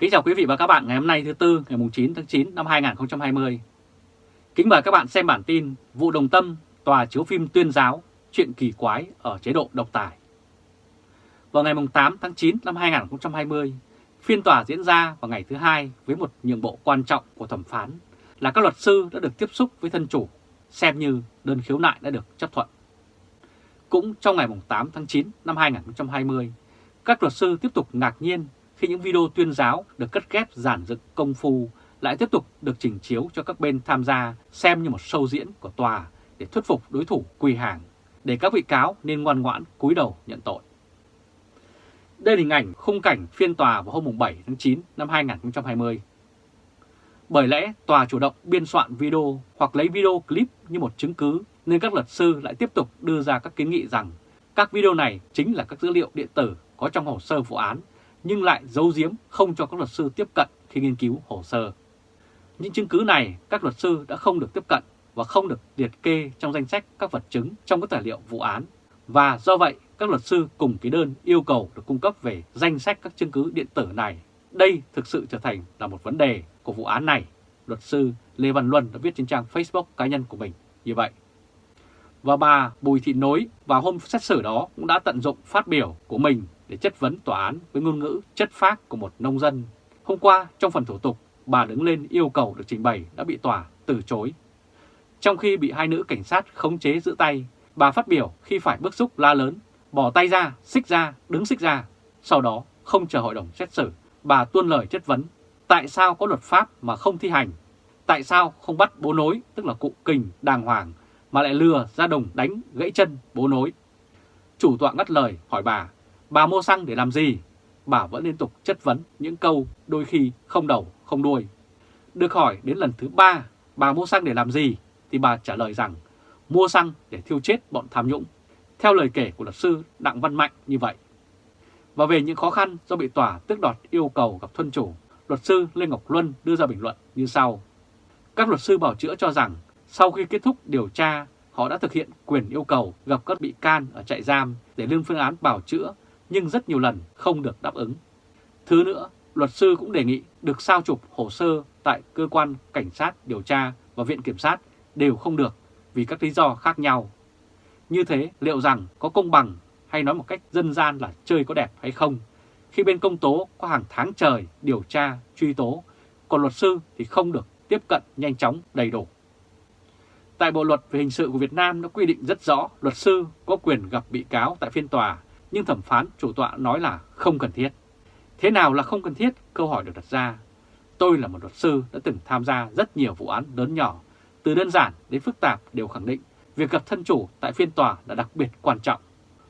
Kính chào quý vị và các bạn ngày hôm nay thứ Tư ngày 9 tháng 9 năm 2020. Kính mời các bạn xem bản tin vụ đồng tâm tòa chiếu phim tuyên giáo chuyện kỳ quái ở chế độ độc tài. Vào ngày 8 tháng 9 năm 2020, phiên tòa diễn ra vào ngày thứ hai với một nhượng bộ quan trọng của thẩm phán là các luật sư đã được tiếp xúc với thân chủ, xem như đơn khiếu nại đã được chấp thuận. Cũng trong ngày 8 tháng 9 năm 2020, các luật sư tiếp tục ngạc nhiên khi những video tuyên giáo được cất ghép giản dựng công phu lại tiếp tục được trình chiếu cho các bên tham gia xem như một show diễn của tòa để thuyết phục đối thủ quỳ hàng, để các bị cáo nên ngoan ngoãn cúi đầu nhận tội. Đây là hình ảnh khung cảnh phiên tòa vào hôm 7 tháng 9 năm 2020. Bởi lẽ tòa chủ động biên soạn video hoặc lấy video clip như một chứng cứ nên các luật sư lại tiếp tục đưa ra các kiến nghị rằng các video này chính là các dữ liệu điện tử có trong hồ sơ vụ án nhưng lại giấu giếm không cho các luật sư tiếp cận khi nghiên cứu hồ sơ. Những chứng cứ này các luật sư đã không được tiếp cận và không được liệt kê trong danh sách các vật chứng trong các tài liệu vụ án. Và do vậy, các luật sư cùng ký đơn yêu cầu được cung cấp về danh sách các chứng cứ điện tử này. Đây thực sự trở thành là một vấn đề của vụ án này. Luật sư Lê Văn Luân đã viết trên trang Facebook cá nhân của mình như vậy. Và bà Bùi Thị Nối vào hôm xét xử đó cũng đã tận dụng phát biểu của mình để chất vấn tòa án với ngôn ngữ chất phác của một nông dân. Hôm qua, trong phần thủ tục, bà đứng lên yêu cầu được trình bày đã bị tòa từ chối. Trong khi bị hai nữ cảnh sát khống chế giữ tay, bà phát biểu khi phải bức xúc la lớn, bỏ tay ra, xích ra, đứng xích ra. Sau đó, không chờ hội đồng xét xử, bà tuôn lời chất vấn. Tại sao có luật pháp mà không thi hành? Tại sao không bắt bố nối, tức là cụ kình đàng hoàng, mà lại lừa ra đồng đánh gãy chân bố nối? Chủ tọa ngắt lời hỏi bà, bà mua xăng để làm gì? Bà vẫn liên tục chất vấn những câu đôi khi không đầu không đuôi. Được hỏi đến lần thứ ba, bà mua xăng để làm gì? Thì bà trả lời rằng mua xăng để thiêu chết bọn tham nhũng. Theo lời kể của luật sư Đặng Văn Mạnh như vậy. Và về những khó khăn do bị tòa tước đoạt yêu cầu gặp thân chủ, luật sư Lê Ngọc Luân đưa ra bình luận như sau. Các luật sư bảo chữa cho rằng sau khi kết thúc điều tra, họ đã thực hiện quyền yêu cầu gặp các bị can ở trại giam để lên phương án bảo chữa nhưng rất nhiều lần không được đáp ứng. Thứ nữa, luật sư cũng đề nghị được sao chụp hồ sơ tại cơ quan cảnh sát điều tra và viện kiểm sát đều không được vì các lý do khác nhau. Như thế liệu rằng có công bằng hay nói một cách dân gian là chơi có đẹp hay không khi bên công tố có hàng tháng trời điều tra, truy tố, còn luật sư thì không được tiếp cận nhanh chóng đầy đủ. Tại Bộ Luật về Hình sự của Việt Nam đã quy định rất rõ luật sư có quyền gặp bị cáo tại phiên tòa nhưng thẩm phán chủ tọa nói là không cần thiết. Thế nào là không cần thiết? Câu hỏi được đặt ra. Tôi là một luật sư đã từng tham gia rất nhiều vụ án lớn nhỏ, từ đơn giản đến phức tạp đều khẳng định việc gặp thân chủ tại phiên tòa là đặc biệt quan trọng.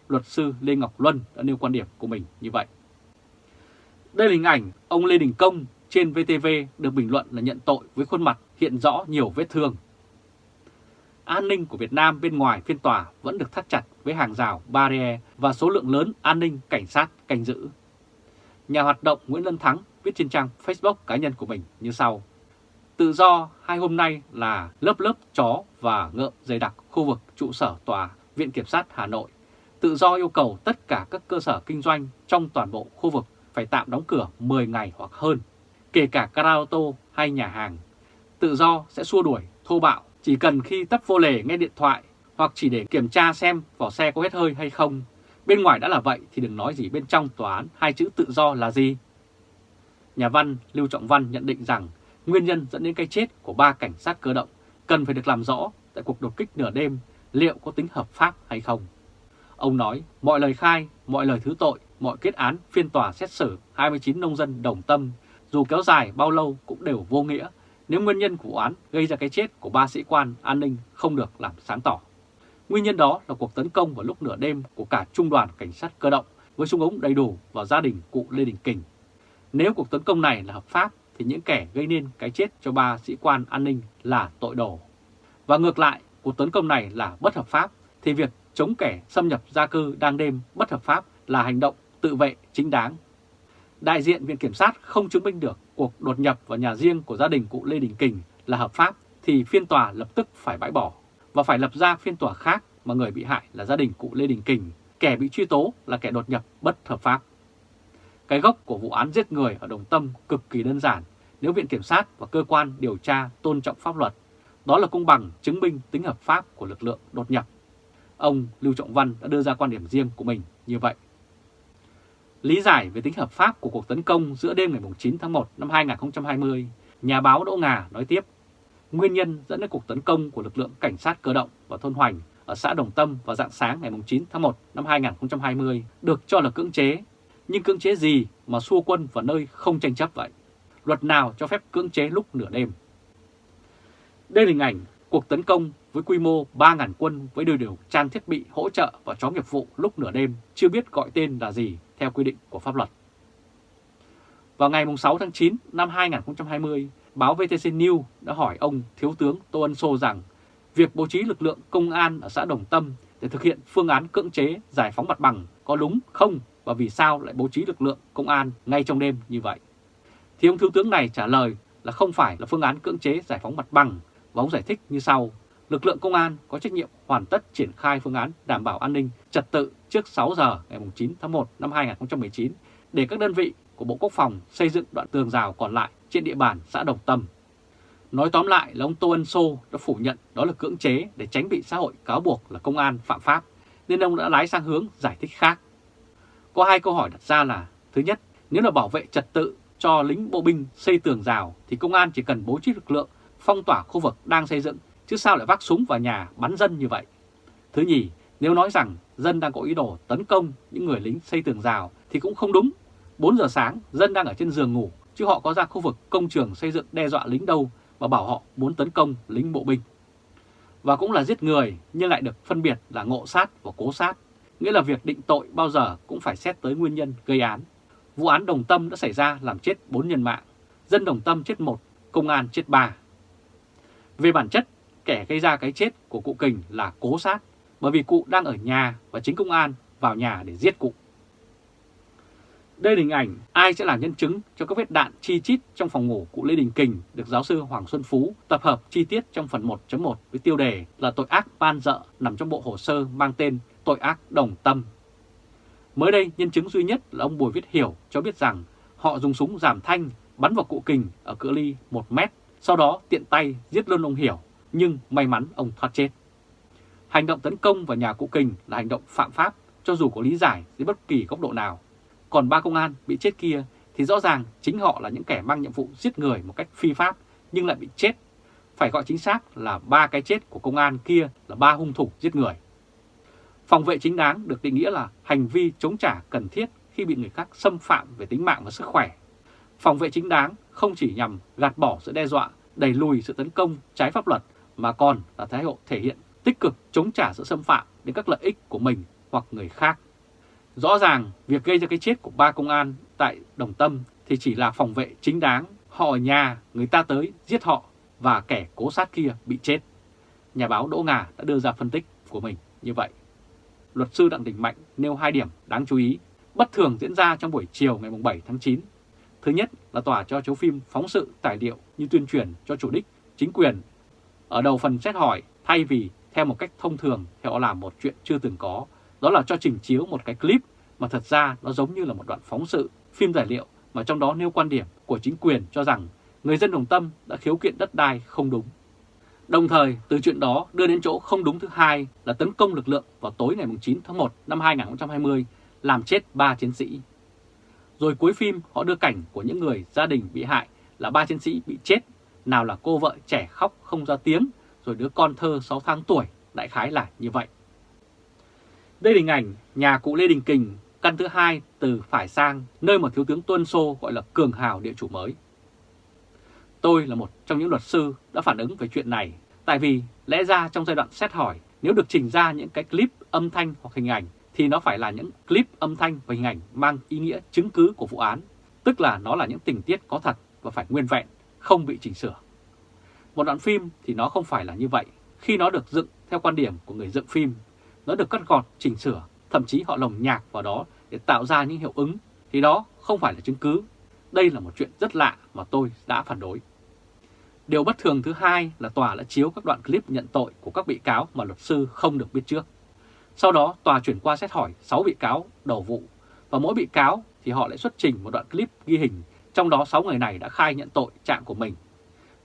Luật sư Lê Ngọc Luân đã nêu quan điểm của mình như vậy. Đây là hình ảnh ông Lê Đình Công trên VTV được bình luận là nhận tội với khuôn mặt hiện rõ nhiều vết thương an ninh của Việt Nam bên ngoài phiên tòa vẫn được thắt chặt với hàng rào barrier và số lượng lớn an ninh cảnh sát canh giữ. Nhà hoạt động Nguyễn Lân Thắng viết trên trang Facebook cá nhân của mình như sau. Tự do hai hôm nay là lớp lớp chó và ngợm dày đặc khu vực trụ sở tòa Viện Kiểm sát Hà Nội. Tự do yêu cầu tất cả các cơ sở kinh doanh trong toàn bộ khu vực phải tạm đóng cửa 10 ngày hoặc hơn, kể cả karaoke hay nhà hàng. Tự do sẽ xua đuổi thô bạo chỉ cần khi tấp vô lề nghe điện thoại hoặc chỉ để kiểm tra xem vỏ xe có hết hơi hay không. Bên ngoài đã là vậy thì đừng nói gì bên trong tòa án hai chữ tự do là gì. Nhà văn Lưu Trọng Văn nhận định rằng nguyên nhân dẫn đến cái chết của ba cảnh sát cơ động cần phải được làm rõ tại cuộc đột kích nửa đêm liệu có tính hợp pháp hay không. Ông nói mọi lời khai, mọi lời thứ tội, mọi kết án phiên tòa xét xử 29 nông dân đồng tâm dù kéo dài bao lâu cũng đều vô nghĩa nếu nguyên nhân của án gây ra cái chết của ba sĩ quan an ninh không được làm sáng tỏ. Nguyên nhân đó là cuộc tấn công vào lúc nửa đêm của cả trung đoàn cảnh sát cơ động với súng ống đầy đủ vào gia đình cụ Lê Đình Kình. Nếu cuộc tấn công này là hợp pháp thì những kẻ gây nên cái chết cho ba sĩ quan an ninh là tội đồ. Và ngược lại, cuộc tấn công này là bất hợp pháp thì việc chống kẻ xâm nhập gia cư đang đêm bất hợp pháp là hành động tự vệ chính đáng đại diện Viện Kiểm sát không chứng minh được cuộc đột nhập vào nhà riêng của gia đình cụ Lê Đình Kình là hợp pháp thì phiên tòa lập tức phải bãi bỏ và phải lập ra phiên tòa khác mà người bị hại là gia đình cụ Lê Đình Kình, kẻ bị truy tố là kẻ đột nhập bất hợp pháp. Cái gốc của vụ án giết người ở Đồng Tâm cực kỳ đơn giản nếu Viện Kiểm sát và cơ quan điều tra tôn trọng pháp luật. Đó là công bằng chứng minh tính hợp pháp của lực lượng đột nhập. Ông Lưu Trọng Văn đã đưa ra quan điểm riêng của mình như vậy. Lý giải về tính hợp pháp của cuộc tấn công giữa đêm ngày 9 tháng 1 năm 2020, nhà báo Đỗ Ngà nói tiếp, nguyên nhân dẫn đến cuộc tấn công của lực lượng cảnh sát cơ động và thôn Hoành ở xã Đồng Tâm vào dạng sáng ngày 9 tháng 1 năm 2020 được cho là cưỡng chế. Nhưng cưỡng chế gì mà xua quân vào nơi không tranh chấp vậy? Luật nào cho phép cưỡng chế lúc nửa đêm? Đây là hình ảnh cuộc tấn công với quy mô 3.000 quân với đầy đủ trang thiết bị hỗ trợ và chó nghiệp vụ lúc nửa đêm chưa biết gọi tên là gì theo quy định của pháp luật. Vào ngày 6 tháng 9 năm 2020, báo VTC News đã hỏi ông Thiếu tướng Tô Ân Sô rằng, việc bố trí lực lượng công an ở xã Đồng Tâm để thực hiện phương án cưỡng chế, giải phóng mặt bằng có đúng không và vì sao lại bố trí lực lượng công an ngay trong đêm như vậy. Thì ông Thiếu tướng này trả lời là không phải là phương án cưỡng chế giải phóng mặt bằng và ông giải thích như sau. Lực lượng công an có trách nhiệm hoàn tất triển khai phương án đảm bảo an ninh trật tự trước 6 giờ ngày 9 tháng 1 năm 2019 để các đơn vị của Bộ Quốc phòng xây dựng đoạn tường rào còn lại trên địa bàn xã Đồng Tâm. Nói tóm lại là ông Tô Ân Sô đã phủ nhận đó là cưỡng chế để tránh bị xã hội cáo buộc là công an phạm pháp, nên ông đã lái sang hướng giải thích khác. Có hai câu hỏi đặt ra là, thứ nhất, nếu là bảo vệ trật tự cho lính bộ binh xây tường rào thì công an chỉ cần bố trí lực lượng phong tỏa khu vực đang xây dựng, chứ sao lại vác súng vào nhà bắn dân như vậy. Thứ nhì, nếu nói rằng dân đang có ý đồ tấn công những người lính xây tường rào thì cũng không đúng. 4 giờ sáng, dân đang ở trên giường ngủ, chứ họ có ra khu vực công trường xây dựng đe dọa lính đâu và bảo họ muốn tấn công lính bộ binh. Và cũng là giết người nhưng lại được phân biệt là ngộ sát và cố sát, nghĩa là việc định tội bao giờ cũng phải xét tới nguyên nhân gây án. Vụ án Đồng Tâm đã xảy ra làm chết 4 nhân mạng, dân Đồng Tâm chết 1, công an chết 3. Về bản chất, kẻ gây ra cái chết của cụ Kình là cố sát, bởi vì cụ đang ở nhà và chính công an vào nhà để giết cụ. Đây là hình ảnh ai sẽ là nhân chứng cho các vết đạn chi chít trong phòng ngủ cụ Lê Đình Kình được giáo sư Hoàng Xuân Phú tập hợp chi tiết trong phần 1.1 với tiêu đề là tội ác ban dợ nằm trong bộ hồ sơ mang tên tội ác đồng tâm. Mới đây, nhân chứng duy nhất là ông Bùi Viết Hiểu cho biết rằng họ dùng súng giảm thanh bắn vào cụ Kình ở cự ly 1 mét, sau đó tiện tay giết luôn ông Hiểu, nhưng may mắn ông thoát chết. Hành động tấn công vào nhà cụ Kình là hành động phạm pháp cho dù có lý giải dưới bất kỳ góc độ nào. Còn ba công an bị chết kia thì rõ ràng chính họ là những kẻ mang nhiệm vụ giết người một cách phi pháp nhưng lại bị chết. Phải gọi chính xác là ba cái chết của công an kia là ba hung thủ giết người. Phòng vệ chính đáng được định nghĩa là hành vi chống trả cần thiết khi bị người khác xâm phạm về tính mạng và sức khỏe. Phòng vệ chính đáng không chỉ nhằm gạt bỏ sự đe dọa, đẩy lùi sự tấn công trái pháp luật mà còn là thái độ thể hiện tích cực chống trả sự xâm phạm đến các lợi ích của mình hoặc người khác. Rõ ràng, việc gây ra cái chết của ba công an tại Đồng Tâm thì chỉ là phòng vệ chính đáng. Họ ở nhà, người ta tới giết họ và kẻ cố sát kia bị chết. Nhà báo Đỗ Ngà đã đưa ra phân tích của mình như vậy. Luật sư Đặng Đình Mạnh nêu hai điểm đáng chú ý bất thường diễn ra trong buổi chiều ngày 7 tháng 9. Thứ nhất là tòa cho chiếu phim phóng sự tài liệu như tuyên truyền cho chủ đích, chính quyền. Ở đầu phần xét hỏi, thay vì theo một cách thông thường thì họ làm một chuyện chưa từng có, đó là cho trình chiếu một cái clip mà thật ra nó giống như là một đoạn phóng sự, phim tài liệu mà trong đó nêu quan điểm của chính quyền cho rằng người dân Đồng Tâm đã khiếu kiện đất đai không đúng. Đồng thời, từ chuyện đó đưa đến chỗ không đúng thứ hai là tấn công lực lượng vào tối ngày 9 tháng 1 năm 2020, làm chết 3 chiến sĩ. Rồi cuối phim họ đưa cảnh của những người gia đình bị hại là ba chiến sĩ bị chết, nào là cô vợ trẻ khóc không ra tiếng, rồi đứa con thơ 6 tháng tuổi, đại khái là như vậy. Đây là hình ảnh nhà cụ Lê Đình Kình, căn thứ hai từ phải sang, nơi mà Thiếu tướng Tuân Sô gọi là cường hào địa chủ mới. Tôi là một trong những luật sư đã phản ứng về chuyện này, tại vì lẽ ra trong giai đoạn xét hỏi, nếu được trình ra những cái clip âm thanh hoặc hình ảnh, thì nó phải là những clip âm thanh và hình ảnh mang ý nghĩa chứng cứ của vụ án, tức là nó là những tình tiết có thật và phải nguyên vẹn, không bị chỉnh sửa. Một đoạn phim thì nó không phải là như vậy, khi nó được dựng theo quan điểm của người dựng phim nó được cắt gọt, chỉnh sửa, thậm chí họ lồng nhạc vào đó để tạo ra những hiệu ứng, thì đó không phải là chứng cứ. Đây là một chuyện rất lạ mà tôi đã phản đối. Điều bất thường thứ hai là tòa đã chiếu các đoạn clip nhận tội của các bị cáo mà luật sư không được biết trước. Sau đó tòa chuyển qua xét hỏi 6 bị cáo đầu vụ và mỗi bị cáo thì họ lại xuất trình một đoạn clip ghi hình, trong đó 6 người này đã khai nhận tội trạng của mình.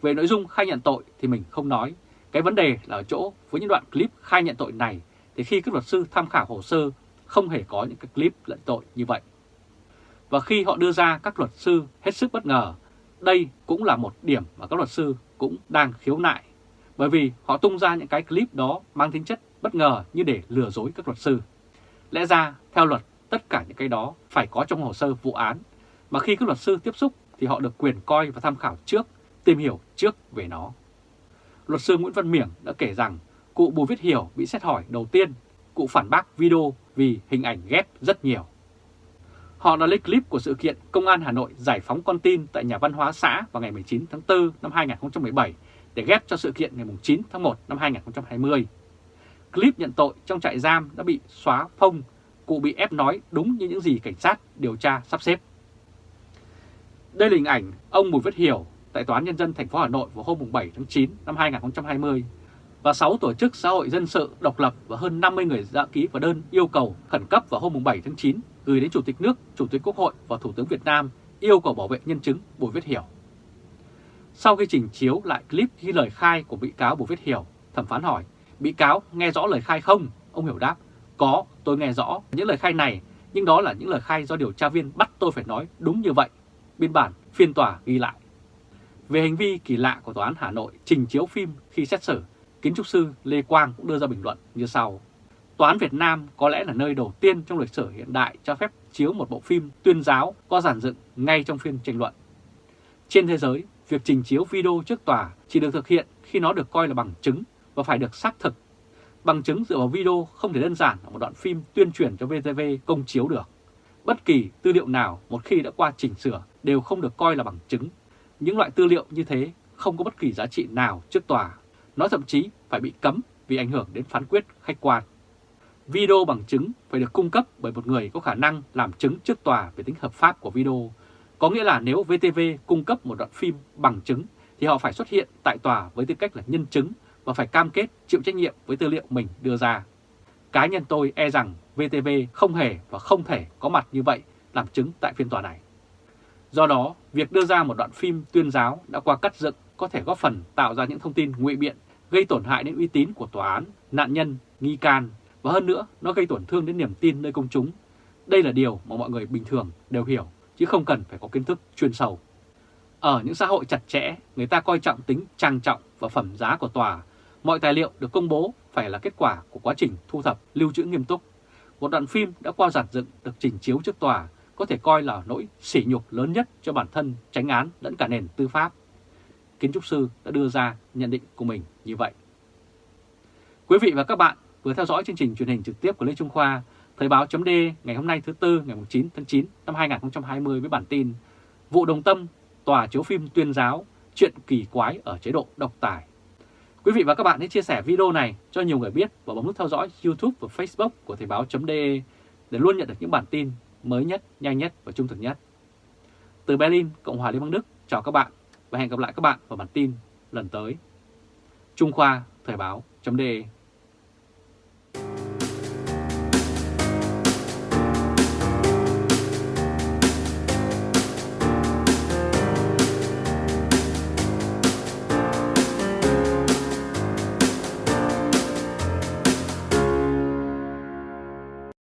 Về nội dung khai nhận tội thì mình không nói, cái vấn đề là ở chỗ với những đoạn clip khai nhận tội này thì khi các luật sư tham khảo hồ sơ không hề có những cái clip lẫn tội như vậy. Và khi họ đưa ra các luật sư hết sức bất ngờ, đây cũng là một điểm mà các luật sư cũng đang khiếu nại. Bởi vì họ tung ra những cái clip đó mang tính chất bất ngờ như để lừa dối các luật sư. Lẽ ra, theo luật, tất cả những cái đó phải có trong hồ sơ vụ án, mà khi các luật sư tiếp xúc thì họ được quyền coi và tham khảo trước, tìm hiểu trước về nó. Luật sư Nguyễn Văn Miểng đã kể rằng cụ Bùi Viết Hiểu bị xét hỏi đầu tiên, cụ phản bác video vì hình ảnh ghép rất nhiều. Họ đã lấy clip của sự kiện Công an Hà Nội giải phóng con tin tại nhà văn hóa xã vào ngày 19 tháng 4 năm 2017 để ghép cho sự kiện ngày 9 tháng 1 năm 2020. Clip nhận tội trong trại giam đã bị xóa phông, cụ bị ép nói đúng như những gì cảnh sát điều tra sắp xếp. Đây là hình ảnh ông Bùi Viết Hiểu tại Tòa án Nhân dân thành phố Hà Nội vào hôm 7 tháng 9 năm 2020 và 6 tổ chức xã hội dân sự độc lập và hơn 50 người đã ký vào đơn yêu cầu khẩn cấp vào hôm 7 tháng 9 gửi đến Chủ tịch nước, Chủ tịch Quốc hội và Thủ tướng Việt Nam yêu cầu bảo vệ nhân chứng Bùi Viết Hiểu. Sau khi trình chiếu lại clip ghi lời khai của bị cáo Bùi Viết Hiểu, thẩm phán hỏi, bị cáo nghe rõ lời khai không? Ông Hiểu đáp, có, tôi nghe rõ những lời khai này, nhưng đó là những lời khai do điều tra viên bắt tôi phải nói đúng như vậy. Biên bản phiên tòa ghi lại. Về hành vi kỳ lạ của Tòa án Hà Nội trình chiếu phim khi xét xử, kiến trúc sư Lê Quang cũng đưa ra bình luận như sau. Tòa án Việt Nam có lẽ là nơi đầu tiên trong lịch sử hiện đại cho phép chiếu một bộ phim tuyên giáo có giản dựng ngay trong phiên tranh luận. Trên thế giới, việc trình chiếu video trước tòa chỉ được thực hiện khi nó được coi là bằng chứng và phải được xác thực. Bằng chứng dựa vào video không thể đơn giản là một đoạn phim tuyên truyền cho VTV công chiếu được. Bất kỳ tư liệu nào một khi đã qua chỉnh sửa đều không được coi là bằng chứng. Những loại tư liệu như thế không có bất kỳ giá trị nào trước tòa. Nó thậm chí phải bị cấm vì ảnh hưởng đến phán quyết khách quan. Video bằng chứng phải được cung cấp bởi một người có khả năng làm chứng trước tòa về tính hợp pháp của video. Có nghĩa là nếu VTV cung cấp một đoạn phim bằng chứng thì họ phải xuất hiện tại tòa với tư cách là nhân chứng và phải cam kết chịu trách nhiệm với tư liệu mình đưa ra. Cá nhân tôi e rằng VTV không hề và không thể có mặt như vậy làm chứng tại phiên tòa này. Do đó, việc đưa ra một đoạn phim tuyên giáo đã qua cắt dựng có thể góp phần tạo ra những thông tin ngụy biện gây tổn hại đến uy tín của tòa án, nạn nhân, nghi can và hơn nữa nó gây tổn thương đến niềm tin nơi công chúng. Đây là điều mà mọi người bình thường đều hiểu chứ không cần phải có kiến thức chuyên sâu. Ở những xã hội chặt chẽ, người ta coi trọng tính trang trọng và phẩm giá của tòa. Mọi tài liệu được công bố phải là kết quả của quá trình thu thập, lưu trữ nghiêm túc. Một đoạn phim đã qua giản dựng được trình chiếu trước tòa có thể coi là nỗi sỉ nhục lớn nhất cho bản thân tránh án lẫn cả nền tư pháp. Kiến trúc sư đã đưa ra nhận định của mình như vậy. Quý vị và các bạn vừa theo dõi chương trình truyền hình trực tiếp của Lê Trung Khoa, Thời báo chấm ngày hôm nay thứ Tư ngày 9 tháng 9 năm 2020 với bản tin Vụ Đồng Tâm, tòa chiếu phim tuyên giáo, chuyện kỳ quái ở chế độ độc tài. Quý vị và các bạn hãy chia sẻ video này cho nhiều người biết và bấm nút theo dõi YouTube và Facebook của Thời báo chấm để luôn nhận được những bản tin mới nhất, nhanh nhất và trung thực nhất. Từ Berlin, Cộng hòa Liên bang Đức, chào các bạn và hẹn gặp lại các bạn vào bản tin lần tới. Trung Khoa, Thời báo .de